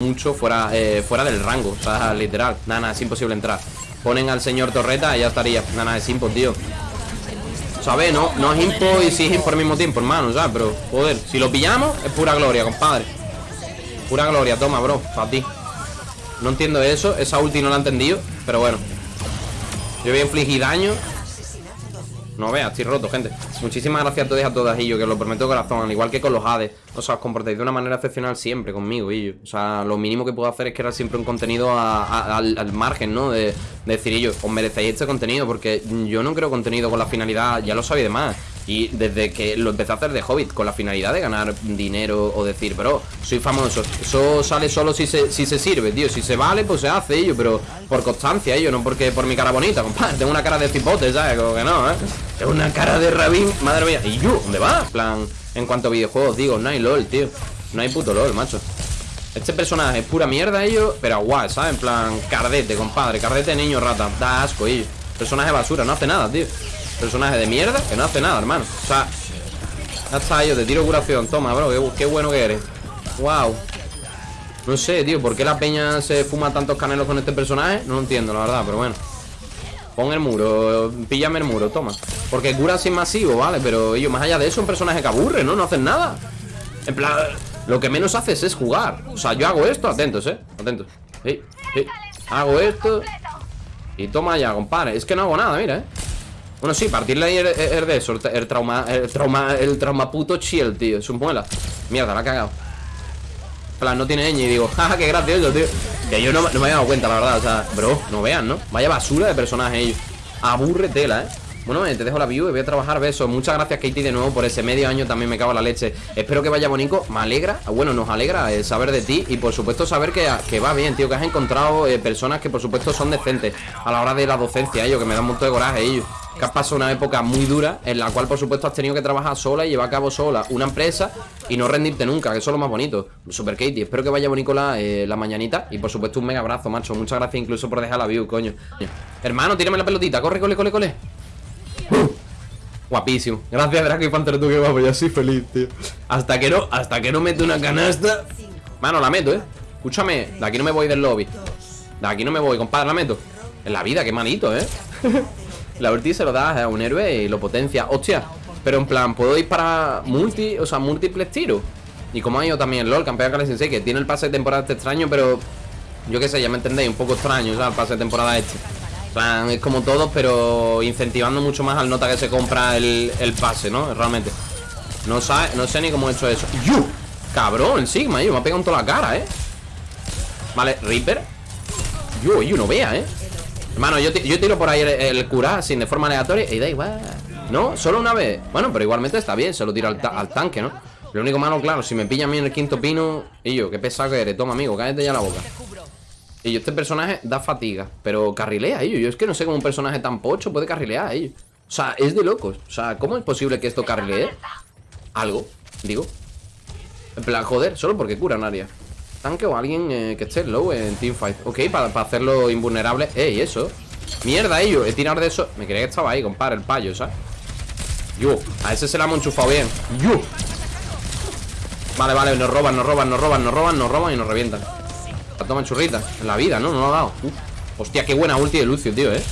mucho fuera, eh, fuera del rango. O sea, literal. Nada, es imposible entrar. Ponen al señor Torreta y ya estaría. Nada, nada, es impo, tío. ¿Sabes? No, no es impo y sí es impo al mismo tiempo, hermano, ¿sabes? Pero, joder, si lo pillamos, es pura gloria, compadre. Pura gloria, toma, bro, para ti. No entiendo eso, esa ulti no la he entendido, pero bueno. Yo voy a infligir daño no veas, estoy roto, gente. Muchísimas gracias a todos y a todas, yo que os lo prometo de corazón Al igual que con los Hades. O sea, os comportáis de una manera excepcional siempre conmigo, yo O sea, lo mínimo que puedo hacer es crear siempre un contenido al, margen, ¿no? De, decir, ellos, os merecéis este contenido Porque yo no creo contenido con la finalidad, ya lo sabéis de más y desde que lo empecé a hacer de Hobbit Con la finalidad de ganar dinero O decir, bro, soy famoso Eso sale solo si se, si se sirve, tío Si se vale, pues se hace, ello Pero por constancia, ello, no porque por mi cara bonita Compadre, tengo una cara de cipote, ¿sabes? Como que no, ¿eh? Tengo una cara de rabín, madre mía ¿Y yo? ¿Dónde va? plan, en cuanto a videojuegos, digo, no hay LOL, tío No hay puto LOL, macho este personaje es pura mierda, ello Pero guay, ¿sabes? En plan, cardete, compadre Cardete niño rata, da asco, ello Personaje basura, no hace nada, tío Personaje de mierda que no hace nada, hermano O sea, ya está yo, te tiro curación Toma, bro, qué, bueno que eres Wow No sé, tío, ¿por qué la peña se fuma tantos canelos con este personaje? No lo entiendo, la verdad, pero bueno Pon el muro, píllame el muro, toma Porque cura sin masivo, ¿vale? Pero ellos, más allá de eso, un personaje que aburre, ¿no? No hacen nada En plan, lo que menos haces es jugar O sea, yo hago esto, atentos, ¿eh? Atentos sí, sí. Hago esto Y toma ya, compadre Es que no hago nada, mira, ¿eh? Bueno, sí, partirle ahí el, de eso el, trauma, el trauma, el trauma puto chill, tío Es un muela. Mierda, la ha cagado. Plan, no tiene ñ y digo, jaja, qué gracioso, tío. Que yo no, me había dado cuenta, la verdad O sea, bro, no vean, ¿no? Vaya basura de personaje ellos. Aburre tela, ¿eh? Bueno, te dejo la view y voy a trabajar besos. Muchas gracias Katie de nuevo por ese medio año También me cago en la leche. Espero que vaya bonito Me alegra, bueno, nos alegra eh, saber de ti Y por supuesto saber que, que va bien, tío Que has encontrado eh, personas que por supuesto son decentes A la hora de la docencia, ellos Que me dan mucho de coraje, ellos que has pasado una época muy dura en la cual por supuesto has tenido que trabajar sola y llevar a cabo sola una empresa y no rendirte nunca, que eso es lo más bonito. Super Katie, espero que vaya bonito la, eh, la mañanita y por supuesto un mega abrazo, macho. Muchas gracias incluso por dejar la view, coño. Hermano, tírame la pelotita, corre, cole, cole, cole. Guapísimo. Gracias, Draco y Panther, tú que guapo. Yo soy feliz, tío. Hasta que no, hasta que no mete una canasta. Mano, la meto, eh. Escúchame, de aquí no me voy del lobby. De aquí no me voy, compadre, la meto. En la vida, qué malito, eh. La ulti se lo da a un héroe y lo potencia Hostia, pero en plan, puedo ir para multi, o sea, múltiples tiros Y como ha ido también LOL, campeón Kale Sensei Que tiene el pase de temporada este extraño, pero Yo qué sé, ya me entendéis, un poco extraño, o sea, el pase de temporada este plan, es como todos, pero incentivando mucho más al nota que se compra el, pase, ¿no? Realmente no, sabe, no sé ni cómo he hecho eso ¡Yu! Cabrón, el Sigma, yo, me ha pegado en toda la cara, ¿eh? Vale, Reaper Yo, yo, no vea, ¿eh? Hermano, yo, tiro por ahí el, curar sin de forma aleatoria y da igual. ¿No? Solo una vez. Bueno, pero igualmente está bien, se lo tiro al, tanque, ¿no? Lo único malo, claro, si me pilla a mí en el quinto pino Y yo, qué pesado que eres, toma amigo, cállate ya la boca Y yo, este personaje da fatiga Pero carrilea, ello, yo es que no sé cómo un personaje tan pocho puede carrilear, ello O sea, es de locos, o sea, ¿cómo es posible que esto carrilee? Algo, digo En plan, joder, solo porque cura área tanque o alguien eh, que esté low en teamfight Ok, para, hacerlo invulnerable. Ey, eso. Mierda, ello He tirado de eso. Me creía que estaba ahí, compadre, el payo, ¿sabes? Yo, a ese se la hemos enchufado bien. Yo. Vale, vale, nos roban, nos roban, nos roban, nos roban, nos roban y nos revientan. La toma churrita. En la vida, ¿no? No lo ha dado. Hostia, qué buena ulti de Lucio, tío, ¿eh?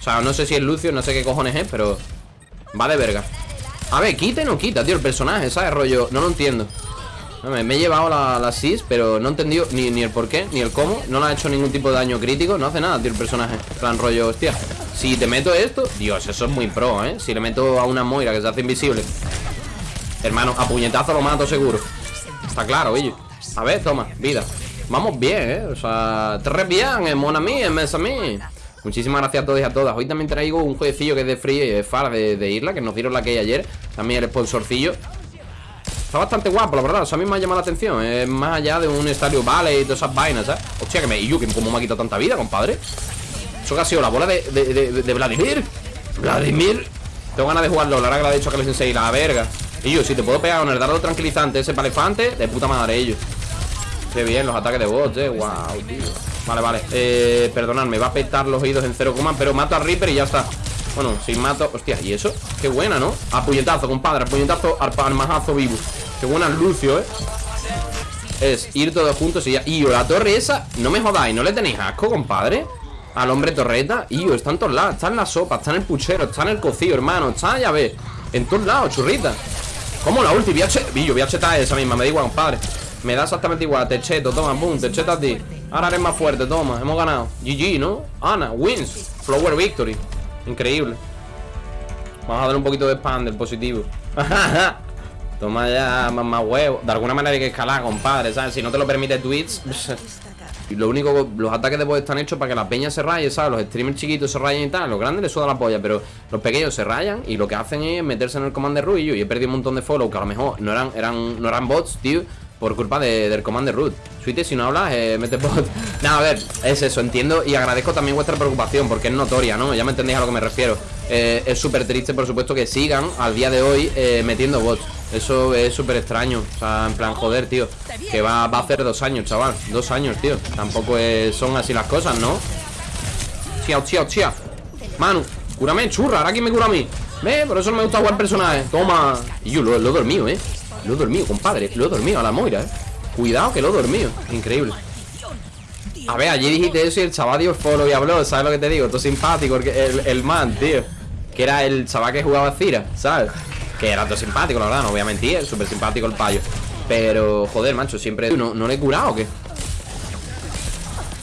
O sea, no sé si es Lucio, no sé qué cojones es, pero... Va de verga. A ver, quita y no quita, tío, el personaje, ¿sabes? Rollo, no lo entiendo me, he llevado la, SIS, pero no he entendido ni, ni el por qué, ni el cómo. No le ha hecho ningún tipo de daño crítico No hace nada, tío, el personaje. Plan rollo, hostia Si te meto esto, Dios, eso es muy pro, ¿eh? Si le meto a una Moira que se hace invisible Hermano, a puñetazo lo mato seguro. Está claro, ello A ver, toma, vida. Vamos bien, ¿eh? O sea, tres bien, en Mon mí, en Mes a mí Muchísimas gracias a todos y a todas. Hoy también traigo un jueguecillo que es de Free y de Far de, de, Isla Que nos dieron la que hay ayer. También el sponsorcillo Está bastante guapo, la verdad. O sea, a mí me ha llamado la atención. Es más allá de un estadio Valley y todas esas vainas, ¿sabes? Hostia, que me. Y yo, que como me ha quitado tanta vida, compadre. Eso que ha sido la bola de, de, Vladimir. Vladimir. Tengo ganas de jugarlo. La verdad que le ha dicho que les enseñe la verga. Y yo, si te puedo pegar con el dardo tranquilizante ese palefante, de puta madre, ellos. Qué bien, los ataques de bots, eh. Wow, tío. Vale, vale. Eh, perdonadme, va a petar los oídos en cero coma, pero mato a Reaper y ya está. Bueno, si mato... Hostia, ¿y eso? Qué buena, ¿no? A puñetazo, compadre, a puñetazo, al majazo vivo Qué buena Lucio, ¿eh? es ir todos juntos y ya. Y la torre esa, no me jodáis, ¿no le tenéis asco, compadre? Al hombre torreta. Y está en todos lados, está en la sopa, está en el puchero, está en el cocido, hermano. Está, ya ves, en todos lados, churrita. ¿Cómo la ulti? Voy a Billo, voy a chetar esa misma, me da igual, compadre. Me da exactamente igual, te cheto, toma, boom, te cheto a ti. Ahora eres más fuerte, toma, hemos ganado. GG, ¿no? Ana, wins. Flower victory. Increíble. Vamos a dar un poquito de spam del positivo. Toma ya más, huevo. De alguna manera hay que escalar, compadre, ¿sabes? Si no te lo permite Twitch. y lo único, los ataques de voz están hechos para que las peñas se rayen, ¿sabes? Los streamers chiquitos se rayen y tal. Los grandes les suda la polla, pero los pequeños se rayan y lo que hacen es meterse en el comando de Y he perdido un montón de follow que a lo mejor no eran, eran, no eran bots, tío por culpa del comando root. Suite, si no hablas, eh, mete bot. Nada, a ver, es eso, entiendo y agradezco también vuestra preocupación porque es notoria, ¿no? Ya me entendéis a lo que me refiero. Eh, es súper triste, por supuesto, que sigan al día de hoy eh, metiendo bots. Eso es súper extraño. O sea, en plan, joder, tío. Que va, va a hacer dos años, chaval. Dos años, tío. Tampoco son así las cosas, ¿no? Tía, tía, tía. Manu, cúrame, churra. Ahora quién me cura a mí. Ve, por eso no me gusta jugar personaje. Toma. Y yo lo, lo he dormido, ¿eh? Lo he dormido, compadre Lo he dormido a la Moira, eh Cuidado que lo he dormido Increíble A ver, allí dijiste eso y el chaval dio follow y habló ¿Sabes lo que te digo? Todo simpático el, man, tío Que era el chaval que jugaba Cira, ¿sabes? Que era todo simpático, la verdad No voy a mentir, súper simpático el payo Pero, joder, macho, siempre ¿No, no le he curado o qué?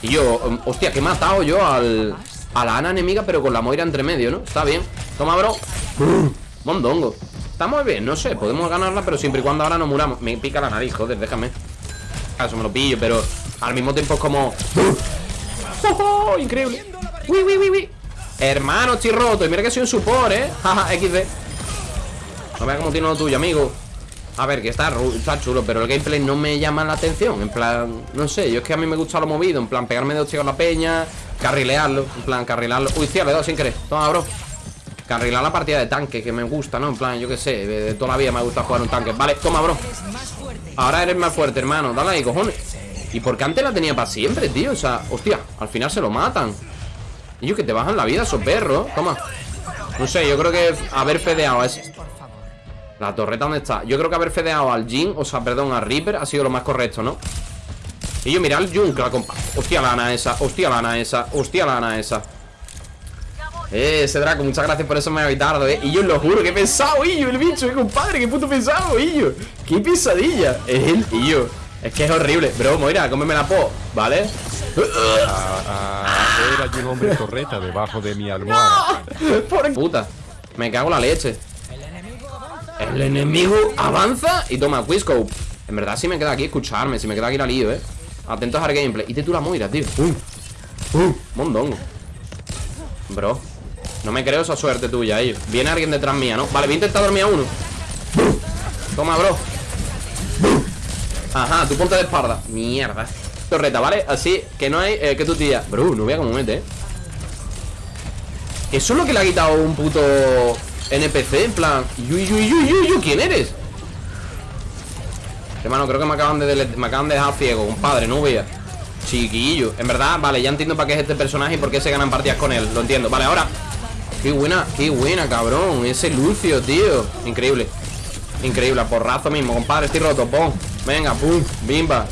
Y yo, um, hostia, que he matado yo al... A la Ana enemiga, pero con la Moira entre medio, ¿no? Está bien Toma, bro Mondongo Estamos bien, no sé, podemos ganarla Pero siempre y cuando ahora no muramos. Me pica la nariz, joder, déjame. Eso me lo pillo, pero al mismo tiempo es como ¡Oh, Increíble. Uy, uy, uy, uy. Hermano, estoy roto Y mira que soy un support, eh Jaja, XD No veas cómo tiene lo tuyo, amigo. A ver, que está, está chulo, pero el gameplay no me llama la atención En plan, no sé, yo es que a mí me gusta lo movido En plan, pegarme de hostia con la peña Carrilearlo, en plan, carrilearlo. Uy, tío, le he dado sin querer. Toma, bro Carrilar la partida de tanque, que me gusta, ¿no? En plan, yo qué sé, de toda la vida me gusta jugar un tanque. Vale, toma, bro. Ahora eres más fuerte, hermano, dale ahí, cojones. ¿Y por qué antes la tenía para siempre, tío? O sea, hostia, al final se lo matan. Yo que te bajan la vida, esos perros. Toma. No sé, yo creo que haber fedeado es... La torreta, ¿dónde está? Yo creo que haber fedeado al Jin, o sea, perdón, al Reaper Ha sido lo más correcto, ¿no? Y yo, mira al Jun, que la compa. Hostia, lana esa, hostia, lana esa Hostia, lana esa eh, ese Draco, muchas gracias por eso me ha tardo, eh. Y yo lo juro, qué pesado, Illo, el bicho, eh, compadre, qué puto pesado, Illo Qué pesadilla, es él, Illo Es que es horrible, bro, Moira, cómeme la po, ¿vale? Era hay un hombre torreta debajo de mi almohada. Por puta, me cago en la leche. El enemigo avanza y toma, Quizcope En verdad si me queda aquí escucharme, si me queda aquí la lío, eh. Atentos al gameplay. Y te tú la Moira, tío. Uh, uh, mondongo. Bro no me creo esa suerte tuya, ellos Viene alguien detrás mía, ¿no? Vale, voy a intentar dormir a uno. Toma, bro. Ajá, tú ponte de espalda. Mierda. Torreta, ¿vale? Así que no hay eh, que tu tía. Bro, no vea cómo mete, ¿eh? Eso es lo que le ha quitado un puto NPC En plan Yuy, yuy, yuy, yuy, ¿quién eres? Hermano, creo que me acaban de, me acaban de dejar ciego, compadre, no vea Chiquillo. En verdad, vale, ya entiendo para qué es este personaje y por qué se ganan partidas con él Lo entiendo, vale, ahora Qué buena, qué buena, cabrón. Ese Lucio, tío. Increíble. Increíble, porrazo mismo, compadre. Estoy roto, pum Venga, pum, bimba.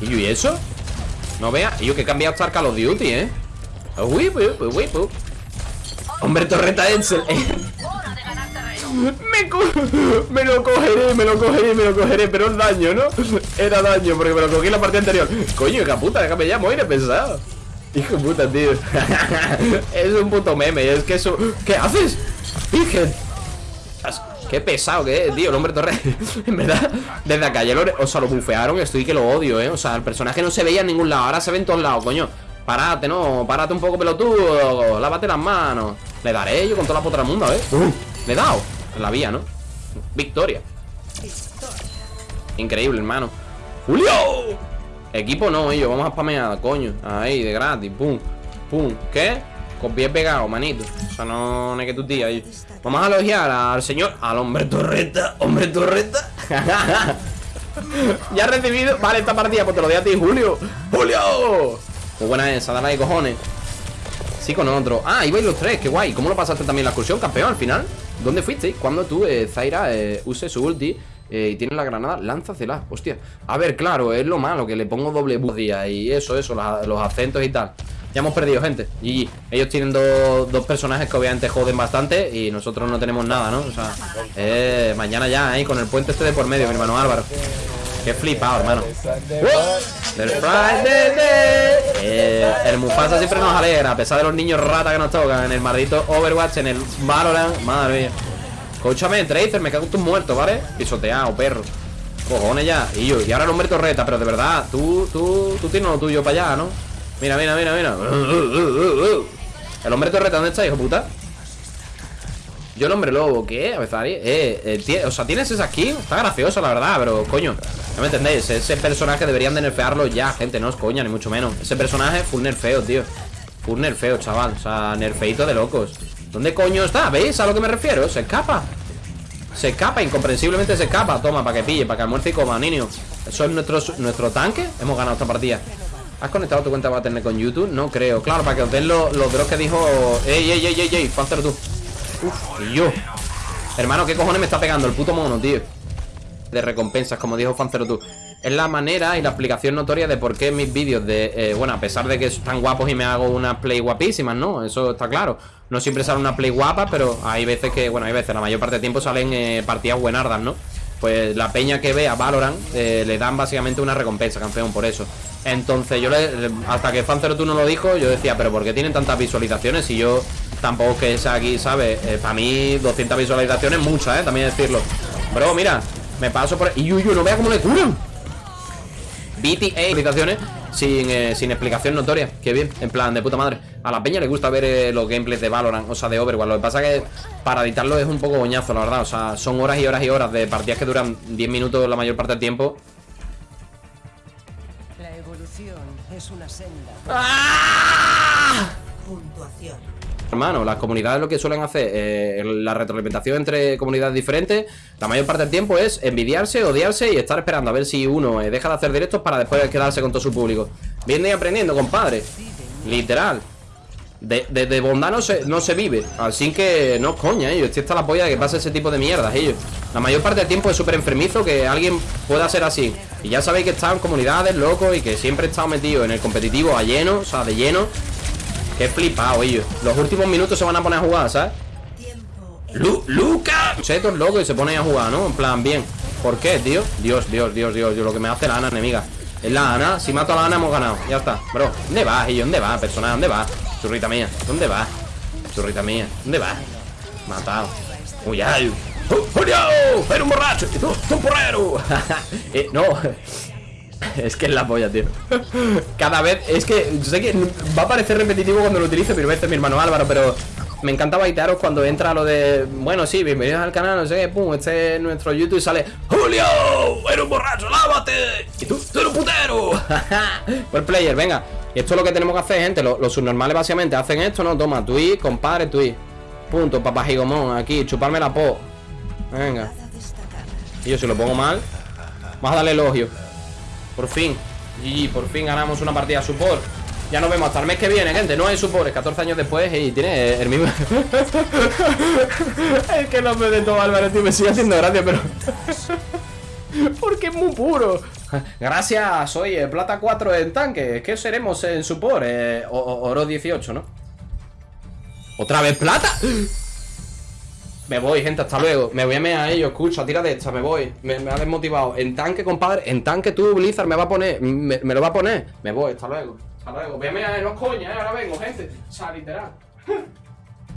¿Y eso? No vea Y yo que he cambiado hasta Call of Duty, ¿eh? Uy, uy, uy, uy, Hombre, torreta Edsel me, me lo cogeré, me lo cogeré, me lo cogeré Pero es daño, ¿no? Era daño porque me lo cogí en la parte anterior. Coño, hija puta, déjame ya morir, pesado Hijo de puta, tío. Es un puto meme, es que eso ¿Qué haces? Virgen. Qué pesado que es, tío, el hombre torre En verdad, desde acá ya lo, O sea, lo bufearon, estoy que lo odio, eh. O sea, el personaje no se veía en ningún lado Ahora se ve en todos lados, coño. Párate, no, párate un poco pelotudo Lávate las manos. Le daré yo con toda la potra del mundo, ¿eh? Le he dado la vía, ¿no? Victoria. Increíble, hermano. ¡Julio! Equipo no, ellos, vamos a spamear, coño Ahí, de gratis, pum, pum ¿Qué? Con pie pegado, manito O sea, no, no hay que tu tía Vamos a elogiar al señor Al hombre torreta, hombre torreta Ya he recibido Vale, esta partida, pues te lo doy a ti, Julio ¡Julio! Muy buena esa, dale ahí, cojones Sí, con otro Ah, ibais los tres, qué guay ¿Cómo lo pasaste también la excursión, campeón, al final? ¿Dónde fuiste? Cuando tú, eh, Zaira, eh, use su ulti eh, y tiene la granada, lánzasela. Hostia. A ver, claro, es lo malo, que le pongo doble día y eso, eso, los, los acentos y tal. Ya hemos perdido, gente. Y ellos tienen dos, dos personajes que obviamente joden bastante y nosotros no tenemos nada, ¿no? O sea, eh, mañana ya, ahí, con el puente este de por medio, mi hermano Álvaro. Qué flipado, hermano. Del Friday eh, el Mufasa siempre nos alegra, a pesar de los niños rata que nos tocan en el maldito Overwatch, en el Valorant. Madre mía. Escúchame, Tracer, me cago en tus muertos, ¿vale? Pisoteado, perro. Cojones ya. Y yo, y ahora el hombre torreta, pero de verdad, tú, tú, tú tienes lo tuyo para allá, ¿no? Mira, mira, mira, mira. El hombre torreta, ¿dónde está, hijo puta? Yo el hombre lobo, ¿qué? A ver, eh, eh o sea, tienes esa skin Está gracioso, la verdad, pero coño No me entendéis, ese personaje deberían de nerfearlo ya Gente, no es coña, ni mucho menos Ese personaje full nerfeo, tío Full nerfeo, chaval, o sea, nerfeito de locos ¿Dónde coño está? ¿Veis a lo que me refiero? Se escapa Se escapa, incomprensiblemente se escapa Toma, para que pille, para que almuerce y coma, niño Eso es nuestro, nuestro tanque Hemos ganado esta partida ¿Has conectado tu cuenta tener con YouTube? No creo. Claro, para que os den los, los drops que dijo. ¡Ey, ey, ey, ey, ey! Pánzalo tú. Uf, y yo. Hermano, ¿qué cojones me está pegando el puto mono, tío? De recompensas, como dijo Fancero tú. Es la manera y la explicación notoria de por qué mis vídeos de... Eh, bueno, a pesar de que están guapos y me hago unas play guapísimas, ¿no? Eso está claro. No siempre sale una play guapa, pero hay veces que... Bueno, hay veces, la mayor parte del tiempo salen eh, partidas buenardas, ¿no? Pues la peña que vea Valorant eh, le dan básicamente una recompensa, campeón, por eso. Entonces yo le, hasta que Fancero tú no lo dijo, yo decía, pero ¿por qué tienen tantas visualizaciones? Si yo tampoco que sea aquí, ¿sabes? Para mí 200 visualizaciones muchas, ¿eh? También decirlo. Bro, mira, me paso por... Y yo, no vea cómo le curan. BTA visualizaciones sin, eh, sin explicación notoria. Qué bien, en plan, de puta madre. A la peña le gusta ver eh, los gameplays de Valorant, o sea, de Overwatch. Lo que pasa es que para editarlo es un poco boñazo, la verdad. O sea, son horas y horas y horas de partidas que duran 10 minutos la mayor parte del tiempo. es una senda. ¡Ah! Puntuación. Hermano, las comunidades lo que suelen hacer, eh, la retroalimentación entre comunidades diferentes, la mayor parte del tiempo es envidiarse, odiarse y estar esperando a ver si uno eh, deja de hacer directos para después quedarse con todo su público. Viendo y aprendiendo, compadre. Literal. De, de, bondad no se, no se vive Así que no coña ellos Estoy hasta la polla de que pase ese tipo de mierdas ellos La mayor parte del tiempo es súper enfermizo Que alguien pueda ser así Y ya sabéis que en comunidades, locos Y que siempre he estado metido en el competitivo a lleno O sea, de lleno Qué flipado ellos Los últimos minutos se van a poner a jugar, ¿sabes? Lu ¡Luca! Chetos locos y se ponen a jugar, ¿no? En plan, bien ¿Por qué, tío? Dios, Dios, Dios, Dios, Lo que me hace la Ana, enemiga Es la Ana Si mato a la Ana hemos ganado Ya está Bro ¿Dónde vas, ellos? ¿Dónde vas, personaje? ¿Dónde vas? Churrita mía, ¿dónde va? Churrita mía, ¿dónde va? Matado Uy, ay ¡Julio! ¡Eres un borracho! ¡Y tú, tú porrero! eh, no Es que es la polla, tío Cada vez, es que sé que va a parecer repetitivo cuando lo utilice Pero este mi hermano Álvaro, pero me encanta baitearos cuando entra lo de Bueno, sí, bienvenidos al canal, no sé qué Pum, este es nuestro YouTube y sale ¡Julio! ¡Eres un borracho! ¡Lávate! ¡Y tú, tú eres un putero! Por player, venga y esto es lo que tenemos que hacer, gente Los, subnormales básicamente hacen esto, ¿no? Toma, tweet, compadre, tweet Punto, papajigomón, aquí, chuparme la po Venga Y yo si lo pongo mal Vamos a darle elogio Por fin Y por fin ganamos una partida support ya nos vemos hasta el mes que viene, gente. No hay support, 14 años después y tiene el mismo. es que no me de todo Álvaro, tío. Me sigue haciendo gracia, pero. Porque es muy puro. Gracias, soy Plata 4 en tanque. ¿Qué seremos en support? Eh, oro 18, ¿no? ¿Otra vez plata? Me voy, gente, hasta luego. Me voy a mear a ellos, escucha, tira de esta, me voy. Me, ha desmotivado. En tanque, compadre. En tanque tú, Blizzard, me va a poner. Me, lo va a poner. Me voy, hasta luego. Hasta luego. Voy a mear, no coña, eh. Ahora vengo, gente. O sea, literal.